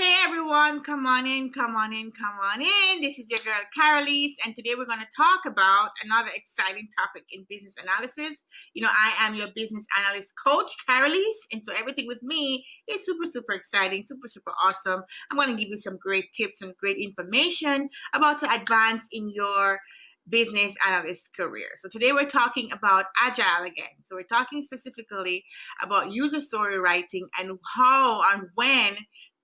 Hey everyone, come on in, come on in, come on in. This is your girl Carolise, and today we're going to talk about another exciting topic in business analysis. You know, I am your business analyst coach, Carolise, and so everything with me is super, super exciting, super, super awesome. I'm going to give you some great tips and great information about to advance in your business analyst career. So today we're talking about agile again. So we're talking specifically about user story writing and how and when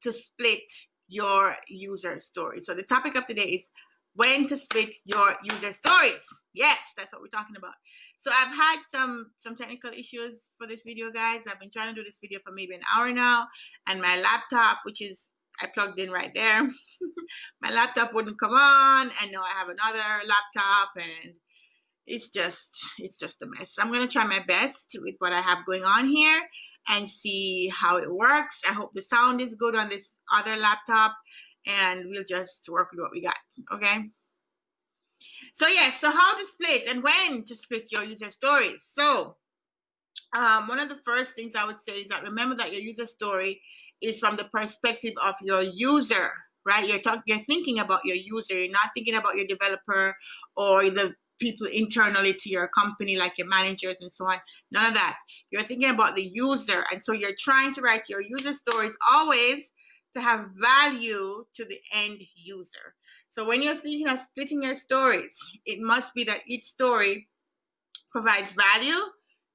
to split your user story. So the topic of today is when to split your user stories. Yes, that's what we're talking about. So I've had some some technical issues for this video, guys. I've been trying to do this video for maybe an hour now, and my laptop, which is I plugged in right there, my laptop wouldn't come on, and now I have another laptop, and it's just it's just a mess. I'm gonna try my best with what I have going on here and see how it works. I hope the sound is good on this other laptop and we'll just work with what we got, okay? So yeah, so how to split and when to split your user stories. So um, one of the first things I would say is that remember that your user story is from the perspective of your user, right? You're talking, you're thinking about your user. You're not thinking about your developer or the people internally to your company, like your managers and so on. None of that. You're thinking about the user. And so you're trying to write your user stories always to have value to the end user. So when you're thinking of splitting your stories, it must be that each story provides value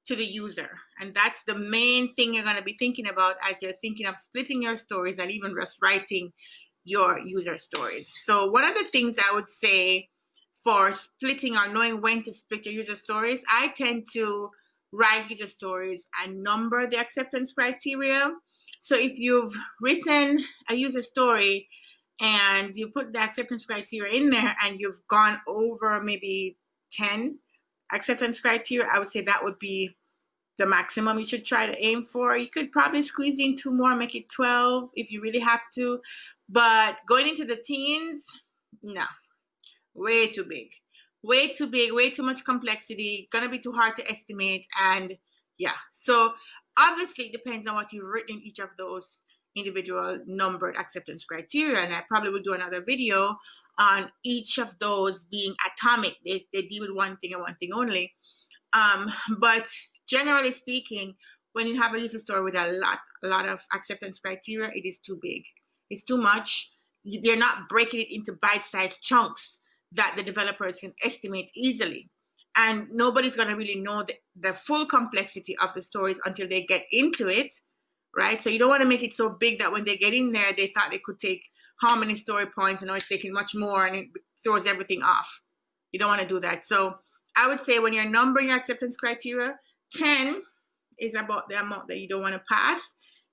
to the user. And that's the main thing you're going to be thinking about as you're thinking of splitting your stories and even just writing your user stories. So one of the things I would say for splitting or knowing when to split your user stories, I tend to write user stories and number the acceptance criteria. So if you've written a user story and you put the acceptance criteria in there and you've gone over maybe 10 acceptance criteria, I would say that would be the maximum you should try to aim for. You could probably squeeze in two more, make it 12 if you really have to. But going into the teens, no, way too big. Way too big way too much complexity gonna be too hard to estimate and yeah. So obviously it depends on what you've written in each of those individual numbered acceptance criteria and i probably will do another video on each of those being atomic. They, they deal with one thing and one thing only. Um, but generally speaking when you have a user story with a lot a lot of acceptance criteria it is too big. It's too much. They're not breaking it into bite-sized chunks that the developers can estimate easily. And nobody's going to really know the, the full complexity of the stories until they get into it, right? So you don't want to make it so big that when they get in there, they thought they could take how many story points and now it's taking much more and it throws everything off. You don't want to do that. So I would say when you're numbering your acceptance criteria, 10 is about the amount that you don't want to pass.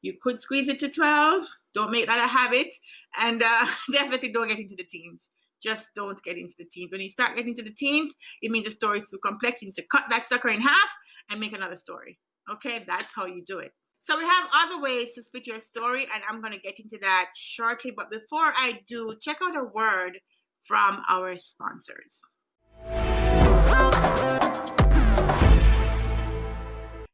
You could squeeze it to 12. Don't make that a habit. And uh, definitely don't get into the teens just don't get into the teens. When you start getting into the teens, it means the story is too complex. You need to cut that sucker in half and make another story. Okay, that's how you do it. So we have other ways to split your story, and I'm going to get into that shortly. But before I do, check out a word from our sponsors.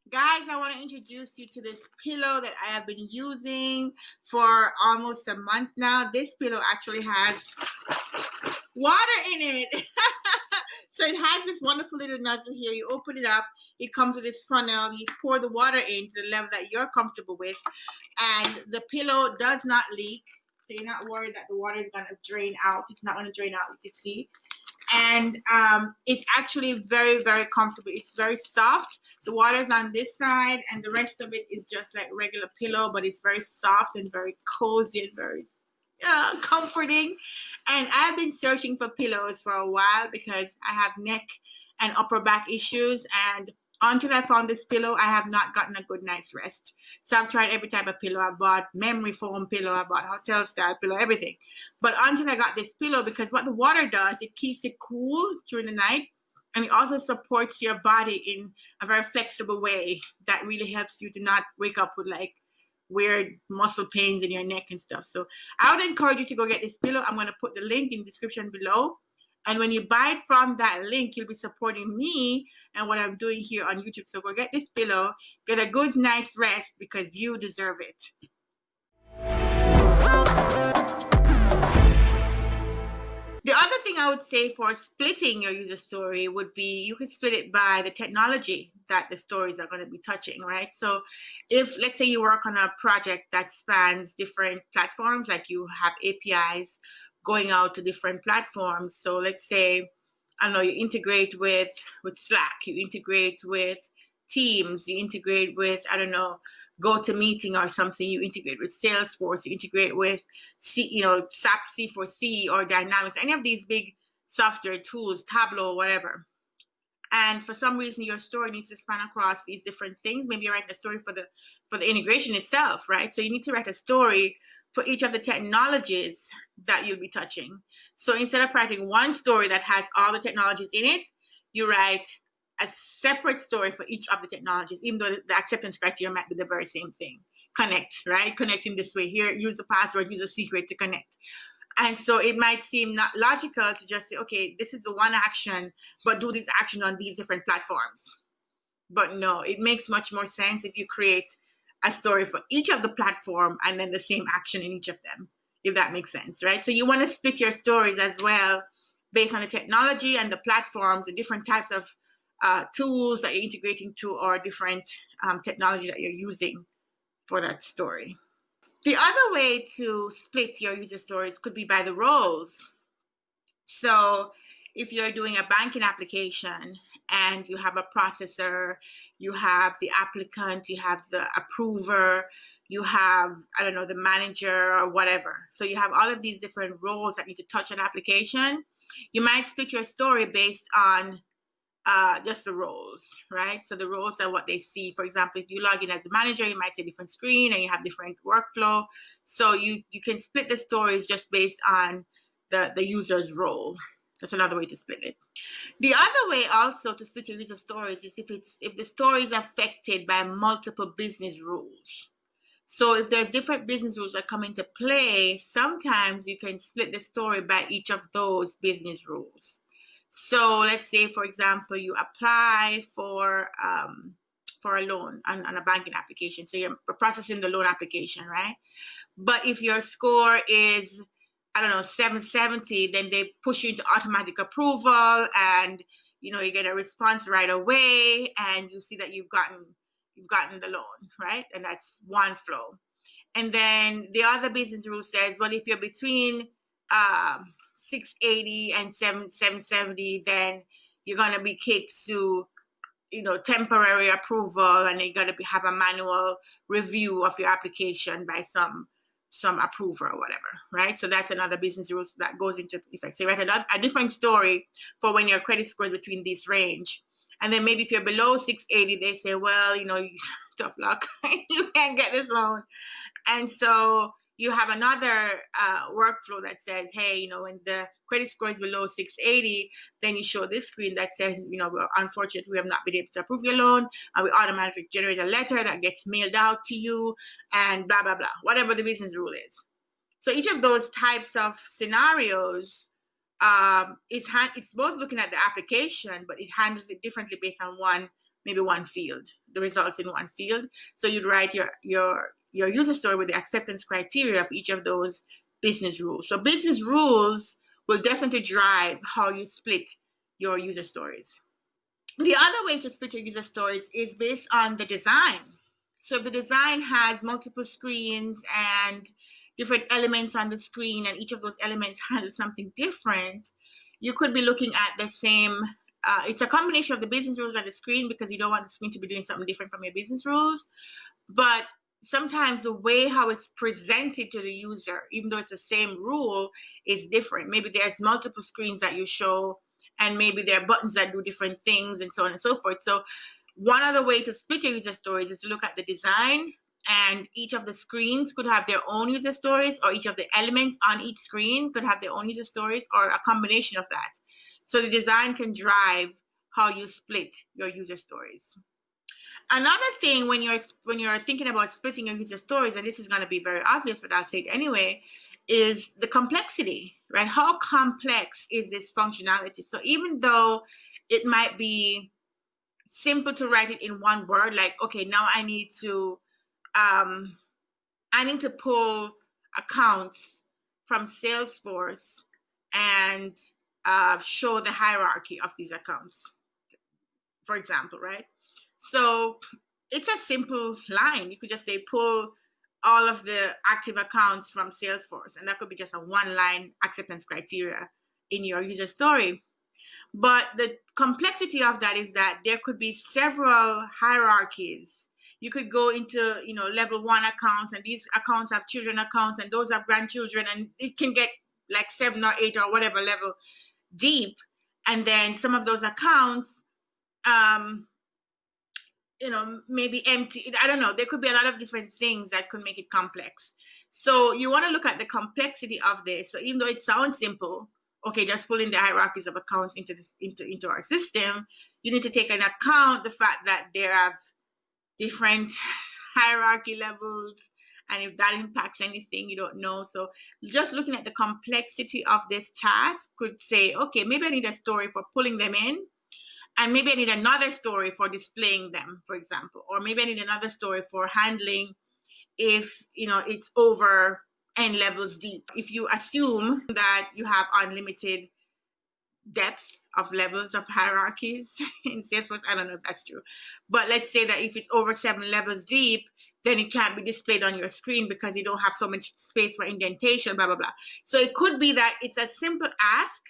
Guys, I want to introduce you to this pillow that I have been using for almost a month now. This pillow actually has water in it. so it has this wonderful little nozzle here. You open it up. It comes with this funnel. You pour the water in to the level that you're comfortable with. And the pillow does not leak. So you're not worried that the water is going to drain out. It's not going to drain out, you can see and um, it's actually very very comfortable it's very soft the water is on this side and the rest of it is just like regular pillow but it's very soft and very cozy and very uh, comforting and I've been searching for pillows for a while because I have neck and upper back issues and until I found this pillow, I have not gotten a good night's rest. So I've tried every type of pillow. I bought memory foam pillow, I bought hotel style pillow, everything. But until I got this pillow, because what the water does, it keeps it cool during the night. And it also supports your body in a very flexible way that really helps you to not wake up with like weird muscle pains in your neck and stuff. So I would encourage you to go get this pillow. I'm going to put the link in the description below. And when you buy it from that link, you'll be supporting me and what I'm doing here on YouTube. So go get this pillow, get a good night's rest because you deserve it. Would say for splitting your user story would be you could split it by the technology that the stories are going to be touching, right? So if let's say you work on a project that spans different platforms, like you have APIs going out to different platforms. So let's say, I don't know, you integrate with with Slack, you integrate with Teams, you integrate with, I don't know, GoToMeeting or something, you integrate with Salesforce, you integrate with, C, you know, SAP C4C or Dynamics, any of these big software tools, Tableau, whatever. And for some reason, your story needs to span across these different things. Maybe you're writing a story for the for the integration itself, right? So you need to write a story for each of the technologies that you'll be touching. So instead of writing one story that has all the technologies in it, you write a separate story for each of the technologies, even though the acceptance criteria might be the very same thing. Connect, right? Connecting this way. Here, use a password, use a secret to connect. And so it might seem not logical to just say, okay, this is the one action, but do this action on these different platforms. But no, it makes much more sense if you create a story for each of the platform and then the same action in each of them, if that makes sense, right? So you want to split your stories as well based on the technology and the platforms, the different types of uh, tools that you're integrating to or different um, technology that you're using for that story. The other way to split your user stories could be by the roles. So if you're doing a banking application and you have a processor, you have the applicant, you have the approver, you have, I don't know, the manager or whatever. So you have all of these different roles that need to touch an application. You might split your story based on uh, just the roles, right? So the roles are what they see. For example, if you log in as a manager, you might see a different screen and you have different workflow. So you, you can split the stories just based on the, the user's role. That's another way to split it. The other way also to split your user stories is if it's if the story is affected by multiple business rules. So if there's different business rules that come into play, sometimes you can split the story by each of those business rules. So let's say, for example, you apply for um, for a loan on, on a banking application. So you're processing the loan application, right? But if your score is I don't know 770, then they push you into automatic approval, and you know you get a response right away, and you see that you've gotten you've gotten the loan, right? And that's one flow. And then the other business rule says, well, if you're between um, 680 and 7, 770, then you're going to be kicked to, you know, temporary approval and you're going to be, have a manual review of your application by some some approver or whatever, right? So that's another business rules that goes into effect. So you write a, a different story for when your credit score is between this range. And then maybe if you're below 680, they say, well, you know, tough luck, you can't get this loan. And so you have another uh, workflow that says, hey, you know, when the credit score is below 680, then you show this screen that says, you know, we're unfortunate we have not been able to approve your loan, and we automatically generate a letter that gets mailed out to you, and blah, blah, blah, whatever the business rule is. So each of those types of scenarios, um, it's, it's both looking at the application, but it handles it differently based on one maybe one field, the results in one field. So you'd write your your your user story with the acceptance criteria of each of those business rules. So business rules will definitely drive how you split your user stories. The other way to split your user stories is based on the design. So if the design has multiple screens and different elements on the screen and each of those elements handle something different, you could be looking at the same uh, it's a combination of the business rules and the screen because you don't want the screen to be doing something different from your business rules. But sometimes the way how it's presented to the user, even though it's the same rule, is different. Maybe there's multiple screens that you show, and maybe there are buttons that do different things, and so on and so forth. So, one other way to split your user stories is to look at the design, and each of the screens could have their own user stories, or each of the elements on each screen could have their own user stories, or a combination of that. So the design can drive how you split your user stories. Another thing when you're when you're thinking about splitting your user stories, and this is going to be very obvious, but I'll say it anyway, is the complexity, right? How complex is this functionality? So even though it might be simple to write it in one word, like okay, now I need to um, I need to pull accounts from Salesforce and uh, show the hierarchy of these accounts, for example, right? So it's a simple line. You could just say pull all of the active accounts from Salesforce, and that could be just a one line acceptance criteria in your user story. But the complexity of that is that there could be several hierarchies. You could go into, you know, level one accounts, and these accounts have children accounts, and those have grandchildren, and it can get like seven or eight or whatever level deep. And then some of those accounts, um, you know, maybe empty. I don't know. There could be a lot of different things that could make it complex. So you want to look at the complexity of this. So even though it sounds simple, okay, just pulling the hierarchies of accounts into this into into our system, you need to take an account the fact that there have different hierarchy levels and if that impacts anything you don't know. So just looking at the complexity of this task could say okay maybe i need a story for pulling them in and maybe i need another story for displaying them for example or maybe i need another story for handling if you know it's over n levels deep. If you assume that you have unlimited depth of levels of hierarchies in salesforce i don't know if that's true but let's say that if it's over seven levels deep then it can't be displayed on your screen because you don't have so much space for indentation, blah, blah, blah. So it could be that it's a simple ask,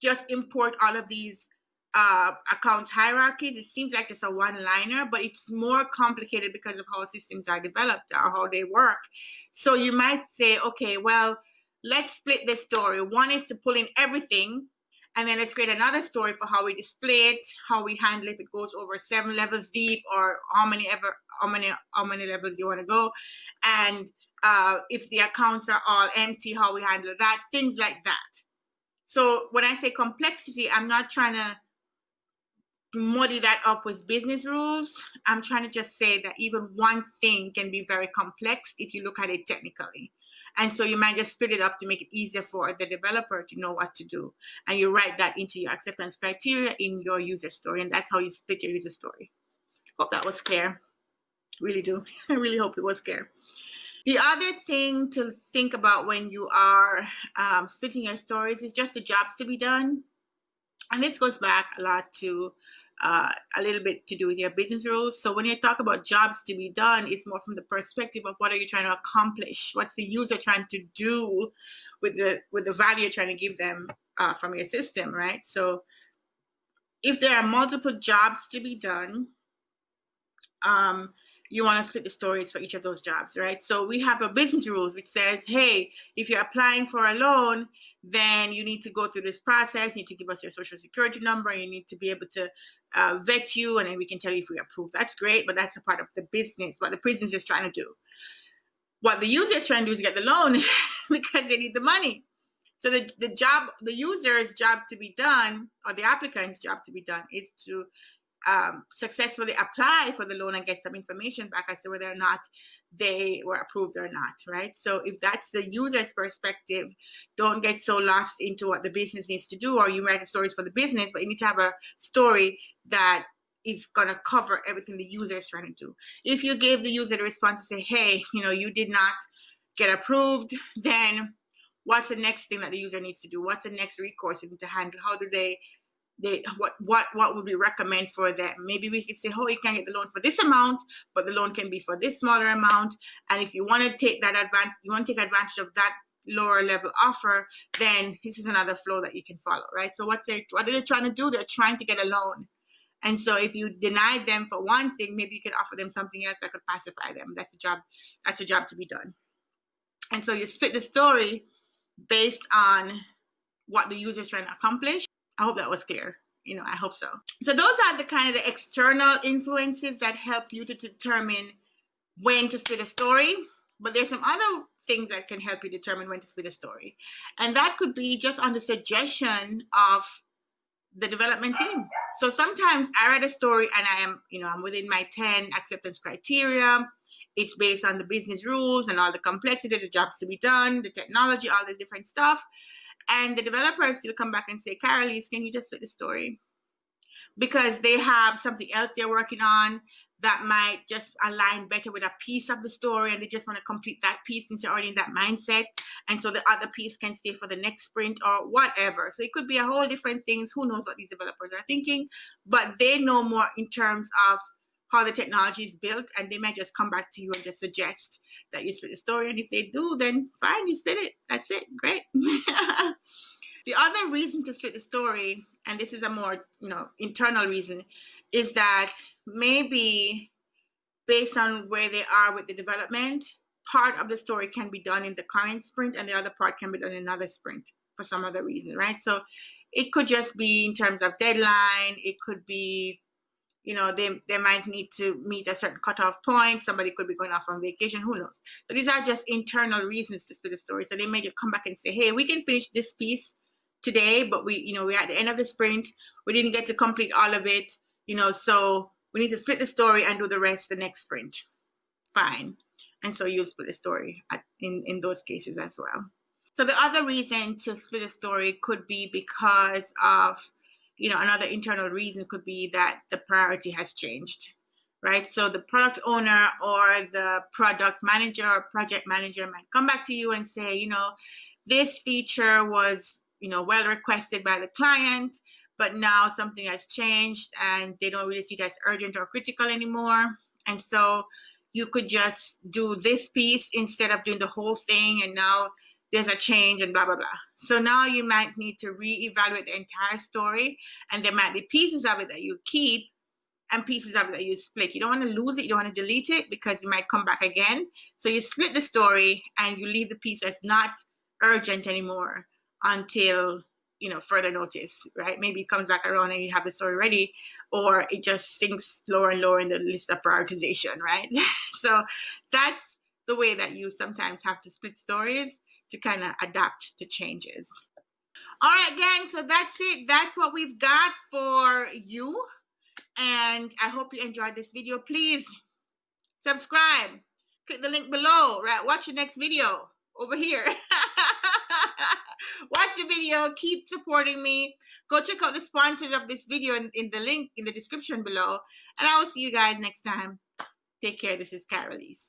just import all of these uh, accounts hierarchies. It seems like just a one-liner, but it's more complicated because of how systems are developed or how they work. So you might say, okay, well, let's split this story. One is to pull in everything and then let's create another story for how we display it, how we handle if it goes over seven levels deep or how many ever how many how many levels you want to go. And uh, if the accounts are all empty, how we handle that, things like that. So when I say complexity, I'm not trying to muddy that up with business rules. I'm trying to just say that even one thing can be very complex if you look at it technically. And so you might just split it up to make it easier for the developer to know what to do. And you write that into your acceptance criteria in your user story. And that's how you split your user story. Hope that was clear. Really do. I really hope it was clear. The other thing to think about when you are um, splitting your stories is just the jobs to be done. And this goes back a lot to uh, a little bit to do with your business rules. So when you talk about jobs to be done, it's more from the perspective of what are you trying to accomplish? What's the user trying to do with the with the value you're trying to give them uh, from your system, right? So if there are multiple jobs to be done, um, you want to split the stories for each of those jobs, right? So we have a business rules which says, hey, if you're applying for a loan, then you need to go through this process. You need to give us your social security number. You need to be able to uh, vet you, and then we can tell you if we approve. That's great, but that's a part of the business, what the business is trying to do. What the user is trying to do is get the loan because they need the money. So the, the job, the user's job to be done, or the applicant's job to be done, is to um, successfully apply for the loan and get some information back as to whether or not they were approved or not, right? So if that's the user's perspective, don't get so lost into what the business needs to do, or you write stories for the business, but you need to have a story that is going to cover everything the user is trying to do. If you gave the user the response to say, hey, you know, you did not get approved, then what's the next thing that the user needs to do? What's the next recourse they need to handle? How do they they what what what would we recommend for them? Maybe we could say oh you can get the loan for this amount but the loan can be for this smaller amount. And if you want to take that advantage you want to take advantage of that lower level offer then this is another flow that you can follow right? So what's they what are they trying to do? They're trying to get a loan. And so if you deny them for one thing maybe you could offer them something else that could pacify them. That's a job that's a job to be done. And so you split the story based on what the user is trying to accomplish I hope that was clear. You know, I hope so. So those are the kind of the external influences that help you to determine when to split a story. But there's some other things that can help you determine when to split a story. And that could be just on the suggestion of the development team. So sometimes I write a story and I am, you know, I'm within my 10 acceptance criteria. It's based on the business rules and all the complexity, the jobs to be done, the technology, all the different stuff. And the developers still come back and say, Carolise, can you just split the story? because they have something else they're working on that might just align better with a piece of the story and they just want to complete that piece since they're already in that mindset and so the other piece can stay for the next sprint or whatever. So it could be a whole different things. Who knows what these developers are thinking? But they know more in terms of how the technology is built and they might just come back to you and just suggest that you split the story and if they do then fine you split it. That's it. Great the other reason to split the story and this is a more you know internal reason is that maybe based on where they are with the development part of the story can be done in the current sprint and the other part can be done in another sprint for some other reason right so it could just be in terms of deadline it could be you know, they, they might need to meet a certain cutoff point. Somebody could be going off on vacation. Who knows? So these are just internal reasons to split the story. So they may just come back and say, hey, we can finish this piece today, but we, you know, we're at the end of the sprint. We didn't get to complete all of it, you know, so we need to split the story and do the rest the next sprint. Fine. And so you'll split the story at, in, in those cases as well. So the other reason to split a story could be because of you know, another internal reason could be that the priority has changed, right? So the product owner or the product manager or project manager might come back to you and say, you know, this feature was, you know, well requested by the client, but now something has changed and they don't really see it as urgent or critical anymore. And so you could just do this piece instead of doing the whole thing and now there's a change and blah, blah, blah. So now you might need to reevaluate the entire story and there might be pieces of it that you keep and pieces of it that you split. You don't want to lose it. You don't want to delete it because it might come back again. So you split the story and you leave the piece that's not urgent anymore until you know further notice right maybe it comes back around and you have the story ready or it just sinks lower and lower in the list of prioritization right so that's the way that you sometimes have to split stories to kind of adapt to changes. All right, gang, so that's it. That's what we've got for you. And I hope you enjoyed this video. Please subscribe. Click the link below, right? Watch the next video over here. Watch the video. Keep supporting me. Go check out the sponsors of this video in, in the link in the description below. And I will see you guys next time. Take care. This is Carolise.